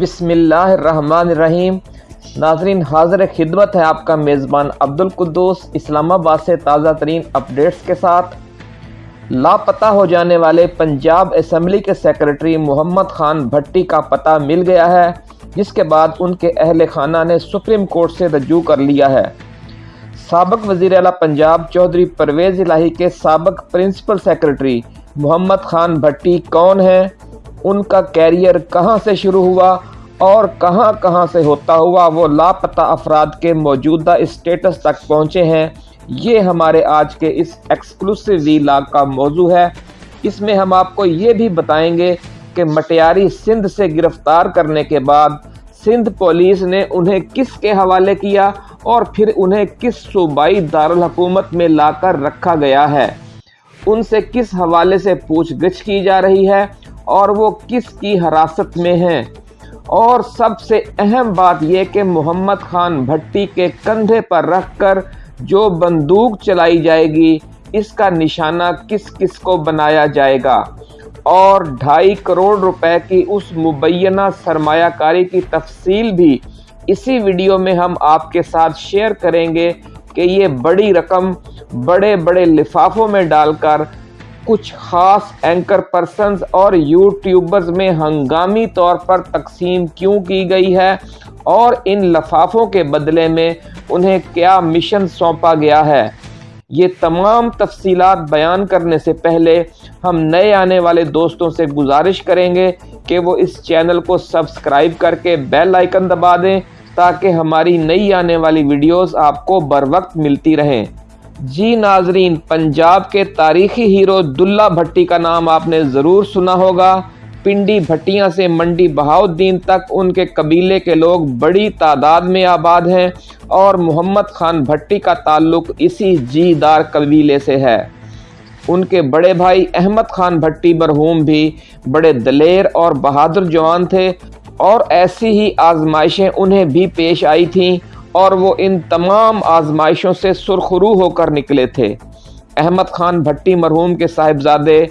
بسم اللہ الرحمن الرحیم۔ ناظرین، حاضر خدمت ہے آپ کا میزبان عبد القدوس اسلام آباد سے تازہ ترین اپڈیٹس کے ساتھ۔ لاپتہ ہو جانے والے پنجاب اسمبلی کے سیکرٹری محمد خان بھٹی کا پتہ مل گیا ہے، جس کے بعد ان کے اہل خانہ نے سپریم کورٹ سے رجوع کر لیا ہے۔ سابق وزیر اعلیٰ پنجاب چودھری پرویز الہی کے سابق پرنسپل سیکرٹری محمد خان بھٹی کون ہیں؟ ان کا کیریئر کہاں سے شروع ہوا؟ اور کہاں کہاں سے ہوتا ہوا وہ لاپتہ افراد کے موجودہ اسٹیٹس تک پہنچے ہیں، یہ ہمارے آج کے اس ایکسکلوسیو وی لاگ کا موضوع ہے۔ اس میں ہم آپ کو یہ بھی بتائیں گے کہ مٹیاری سندھ سے گرفتار کرنے کے بعد سندھ پولیس نے انہیں کس کے حوالے کیا اور پھر انہیں کس صوبائی دارالحکومت میں لا کر رکھا گیا ہے۔ ان سے کس حوالے سے پوچھ گچھ کی جا رہی ہے اور وہ کس کی حراست میں ہیں؟ اور سب سے اہم بات یہ کہ محمد خان بھٹی کے کندھے پر رکھ کر جو بندوق چلائی جائے گی، اس کا نشانہ کس کس کو بنایا جائے گا؟ اور ڈھائی کروڑ روپے کی اس مبینہ سرمایہ کاری کی تفصیل بھی اسی ویڈیو میں ہم آپ کے ساتھ شیئر کریں گے کہ یہ بڑی رقم بڑے بڑے لفافوں میں ڈال کر کچھ خاص اینکر پرسنز اور یوٹیوبرز میں ہنگامی طور پر تقسیم کیوں کی گئی ہے اور ان لفافوں کے بدلے میں انہیں کیا مشن سونپا گیا ہے؟ یہ تمام تفصیلات بیان کرنے سے پہلے ہم نئے آنے والے دوستوں سے گزارش کریں گے کہ وہ اس چینل کو سبسکرائب کر کے بیل آئیکن دبا دیں تاکہ ہماری نئی آنے والی ویڈیوز آپ کو بر وقت ملتی رہیں۔ جی ناظرین، پنجاب کے تاریخی ہیرو دلہ بھٹی کا نام آپ نے ضرور سنا ہوگا۔ پنڈی بھٹیاں سے منڈی بہاؤدین تک ان کے قبیلے کے لوگ بڑی تعداد میں آباد ہیں اور محمد خان بھٹی کا تعلق اسی جی دار قبیلے سے ہے۔ ان کے بڑے بھائی احمد خان بھٹی مرحوم بھی بڑے دلیر اور بہادر جوان تھے اور ایسی ہی آزمائشیں انہیں بھی پیش آئی تھیں۔ اور وہ ان تمام آزمائشوں سے سرخرو ہو کر نکلے تھے۔ احمد خان بھٹی مرحوم کے صاحبزادے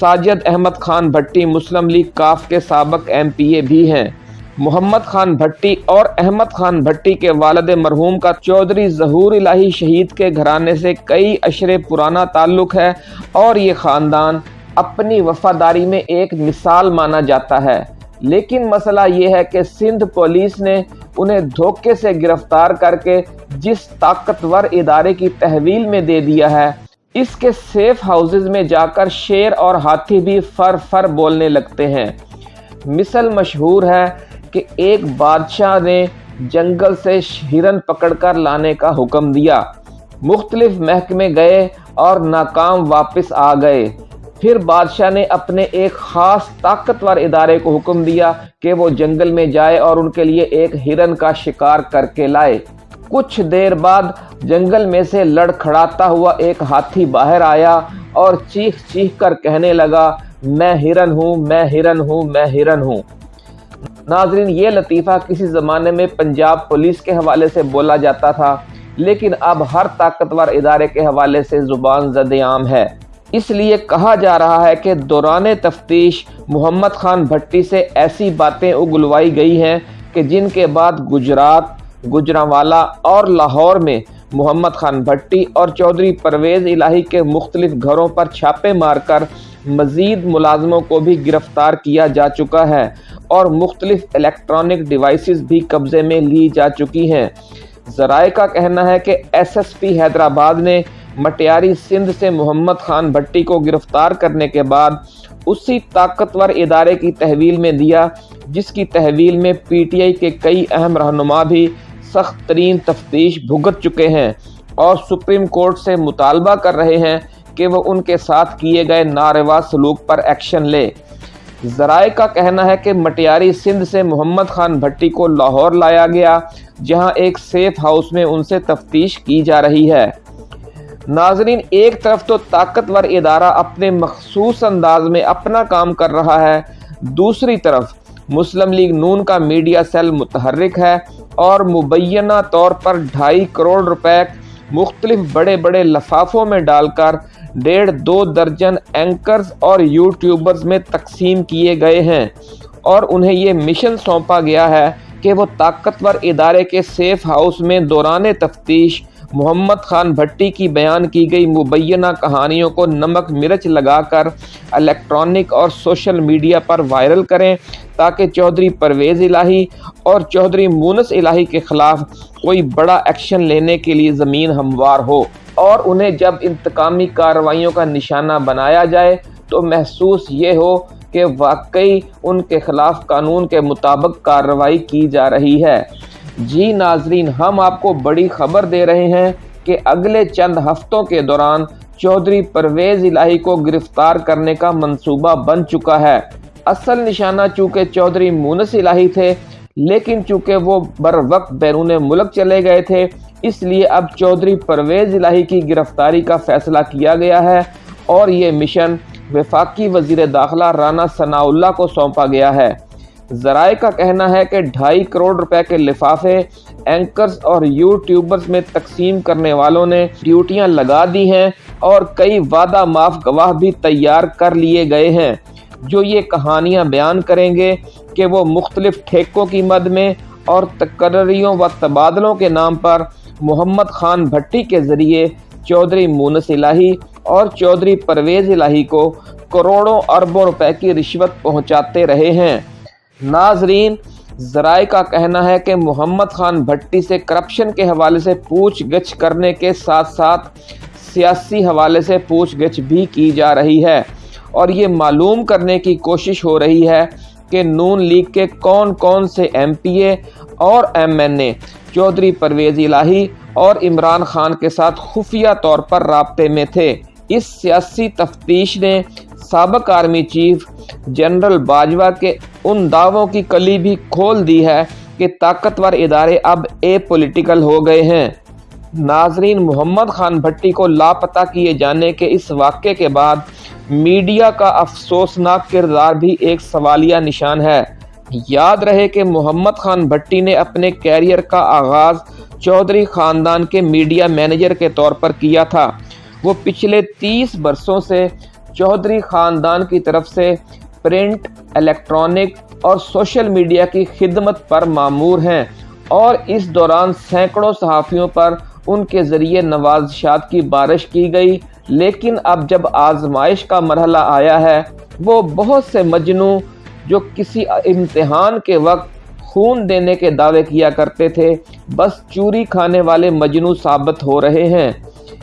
ساجد احمد خان بھٹی مسلم لیگ کاف کے سابق ایم پی اے بھی ہیں۔ محمد خان بھٹی اور احمد خان بھٹی کے والد مرحوم کا چودھری ظہور الہی شہید کے گھرانے سے کئی اشرے پرانا تعلق ہے اور یہ خاندان اپنی وفاداری میں ایک مثال مانا جاتا ہے۔ لیکن مسئلہ یہ ہے کہ سندھ پولیس نے انہیں دھوکے سے گرفتار کر کے جس طاقتور ادارے کی تحویل میں دے دیا ہے۔ اس کے سیف ہاؤسز میں جا کر شیر اور ہاتھی بھی فر فر بولنے لگتے ہیں۔ مثل مشہور ہے کہ ایک بادشاہ نے جنگل سے ہرن پکڑ کر لانے کا حکم دیا۔ مختلف محکمے گئے اور ناکام واپس آ گئے۔ پھر بادشاہ نے اپنے ایک خاص طاقتور ادارے کو حکم دیا کہ وہ جنگل میں جائے اور ان کے لیے ایک ہرن کا شکار کر کے لائے۔ کچھ دیر بعد جنگل میں سے لڑ کھڑاتا ہوا ایک ہاتھی باہر آیا اور چیخ چیخ کر کہنے لگا، میں ہرن ہوں، میں ہرن ہوں، میں ہرن ہوں۔ ناظرین، یہ لطیفہ کسی زمانے میں پنجاب پولیس کے حوالے سے بولا جاتا تھا، لیکن اب ہر طاقتور ادارے کے حوالے سے زبان زد عام ہے۔ اس لیے کہا جا رہا ہے کہ دوران تفتیش محمد خان بھٹی سے ایسی باتیں اگلوائی گئی ہیں کہ جن کے بعد گجرات گجراوالا اور لاہور میں محمد خان بھٹی اور چودھری پرویز الہی کے مختلف گھروں پر چھاپے مار کر مزید ملازموں کو بھی گرفتار کیا جا چکا ہے اور مختلف الیکٹرانک ڈیوائسز بھی قبضے میں لی جا چکی ہیں۔ ذرائع کا کہنا ہے کہ ایس ایس پی حیدرآباد نے مٹیاری سندھ سے محمد خان بھٹی کو گرفتار کرنے کے بعد اسی طاقتور ادارے کی تحویل میں دیا، جس کی تحویل میں پی ٹی آئی کے کئی اہم رہنما بھی سخت ترین تفتیش بھگت چکے ہیں اور سپریم کورٹ سے مطالبہ کر رہے ہیں کہ وہ ان کے ساتھ کیے گئے ناروا سلوک پر ایکشن لے۔ ذرائع کا کہنا ہے کہ مٹیاری سندھ سے محمد خان بھٹی کو لاہور لایا گیا، جہاں ایک سیف ہاؤس میں ان سے تفتیش کی جا رہی ہے۔ ناظرین، ایک طرف تو طاقتور ادارہ اپنے مخصوص انداز میں اپنا کام کر رہا ہے، دوسری طرف مسلم لیگ نون کا میڈیا سیل متحرک ہے اور مبینہ طور پر ڈھائی کروڑ روپے مختلف بڑے بڑے لفافوں میں ڈال کر ڈیڑھ دو درجن اینکرز اور یوٹیوبرز میں تقسیم کیے گئے ہیں۔ اور انہیں یہ مشن سونپا گیا ہے کہ وہ طاقتور ادارے کے سیف ہاؤس میں دوران تفتیش محمد خان بھٹی کی بیان کی گئی۔ مبینہ کہانیوں کو نمک مرچ لگا کر الیکٹرانک اور سوشل میڈیا پر وائرل کریں تاکہ چودھری پرویز الہی اور چودھری مونس الہی کے خلاف کوئی بڑا ایکشن لینے کے لیے زمین ہموار ہو۔ اور انہیں جب انتقامی کارروائیوں کا نشانہ بنایا جائے تو محسوس یہ ہو کہ واقعی ان کے خلاف قانون کے مطابق کارروائی کی جا رہی ہے۔ جی ناظرین، ہم آپ کو بڑی خبر دے رہے ہیں کہ اگلے چند ہفتوں کے دوران چودھری پرویز الہی کو گرفتار کرنے کا منصوبہ بن چکا ہے۔ اصل نشانہ چونکہ چودھری مونس الہی تھے، لیکن چونکہ وہ بر وقت بیرون ملک چلے گئے تھے، اس لیے اب چودھری پرویز الہی کی گرفتاری کا فیصلہ کیا گیا ہے اور یہ مشن وفاقی وزیر داخلہ رانا ثناء اللہ کو سونپا گیا ہے۔ ذرائع کا کہنا ہے کہ ڈھائی کروڑ روپے کے لفافے اینکرز اور یوٹیوبرز میں تقسیم کرنے والوں نے ڈیوٹیاں لگا دی ہیں اور کئی وعدہ معاف گواہ بھی تیار کر لیے گئے ہیں۔ جو یہ کہانیاں بیان کریں گے کہ وہ مختلف ٹھیکوں کی مد میں اور تقرریوں و تبادلوں کے نام پر محمد خان بھٹی کے ذریعے چودھری مونس الہی اور چودھری پرویز الہی کو کروڑوں اربوں روپے کی رشوت پہنچاتے رہے ہیں۔ ناظرین، ذرائع کا کہنا ہے کہ محمد خان بھٹی سے کرپشن کے حوالے سے پوچھ گچھ کرنے کے ساتھ ساتھ سیاسی حوالے سے پوچھ گچھ بھی کی جا رہی ہے۔ اور یہ معلوم کرنے کی کوشش ہو رہی ہے کہ نون لیگ کے کون کون سے ایم پی اے اور M N A, Chaudhry Pervaiz Elahi اور عمران خان کے ساتھ خفیہ طور پر رابطے میں تھے۔ اس سیاسی تفتیش نے سابق آرمی چیف جنرل باجوہ کے ان دعووں کی کلی بھی کھول دی ہے کہ طاقتور ادارے اب اے پولیٹیکل ہو گئے ہیں۔ ناظرین محمد خان بھٹی کو لاپتہ کیے جانے کے اس واقعے کے بعد میڈیا کا افسوسناک کردار بھی ایک سوالیہ نشان ہے۔ یاد رہے کہ محمد خان بھٹی نے اپنے کیریئر کا آغاز چودھری خاندان کے میڈیا مینیجر کے طور پر کیا تھا۔ وہ پچھلے تیس برسوں سے چودھری خاندان کی طرف سے پرنٹ، الیکٹرانک اور سوشل میڈیا کی خدمت پر معمور ہیں اور اس دوران سینکڑوں صحافیوں پر ان کے ذریعے نوازشات کی بارش کی گئی۔ لیکن اب جب آزمائش کا مرحلہ آیا ہے، وہ بہت سے مجنو جو کسی امتحان کے وقت خون دینے کے دعوے کیا کرتے تھے، بس چوری کھانے والے مجنو ثابت ہو رہے ہیں۔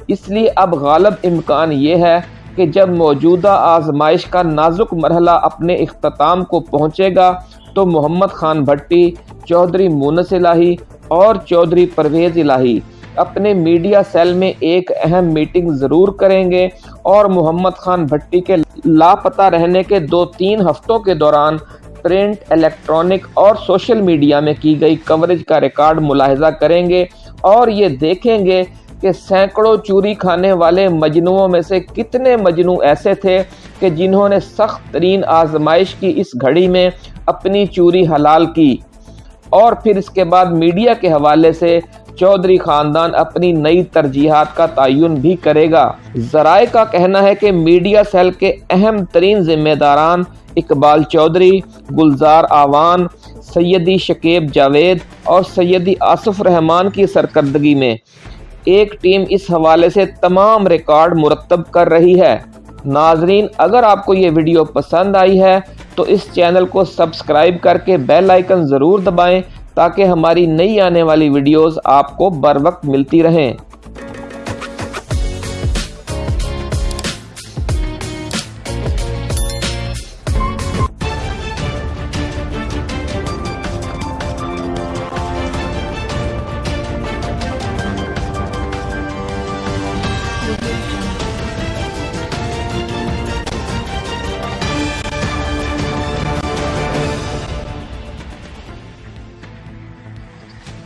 اس لیے اب غالب امکان یہ ہے کہ جب موجودہ آزمائش کا نازک مرحلہ اپنے اختتام کو پہنچے گا، تو محمد خان بھٹی، چودھری مونس الہی اور چودھری پرویز الہی اپنے میڈیا سیل میں ایک اہم میٹنگ ضرور کریں گے اور محمد خان بھٹی کے لاپتہ رہنے کے دو تین ہفتوں کے دوران پرنٹ، الیکٹرانک اور سوشل میڈیا میں کی گئی کوریج کا ریکارڈ ملاحظہ کریں گے اور یہ دیکھیں گے کہ سینکڑوں چوری کھانے والے مجنوعوں میں سے کتنے مجنوع ایسے تھے کہ جنہوں نے سخت ترین آزمائش کی اس گھڑی میں اپنی چوری حلال کی۔ اور پھر اس کے بعد میڈیا کے حوالے سے چودھری خاندان اپنی نئی ترجیحات کا تعین بھی کرے گا۔ ذرائع کا کہنا ہے کہ میڈیا سیل کے اہم ترین ذمہ داران اقبال چودھری، گلزار آوان، سیدی شکیب جاوید اور سیدی آصف رحمان کی سرکردگی میں۔ ایک ٹیم اس حوالے سے تمام ریکارڈ مرتب کر رہی ہے۔ ناظرین، اگر آپ کو یہ ویڈیو پسند آئی ہے، تو اس چینل کو سبسکرائب کر کے بیل آئیکن ضرور دبائیں تاکہ ہماری نئی آنے والی ویڈیوز آپ کو بر وقت ملتی رہیں۔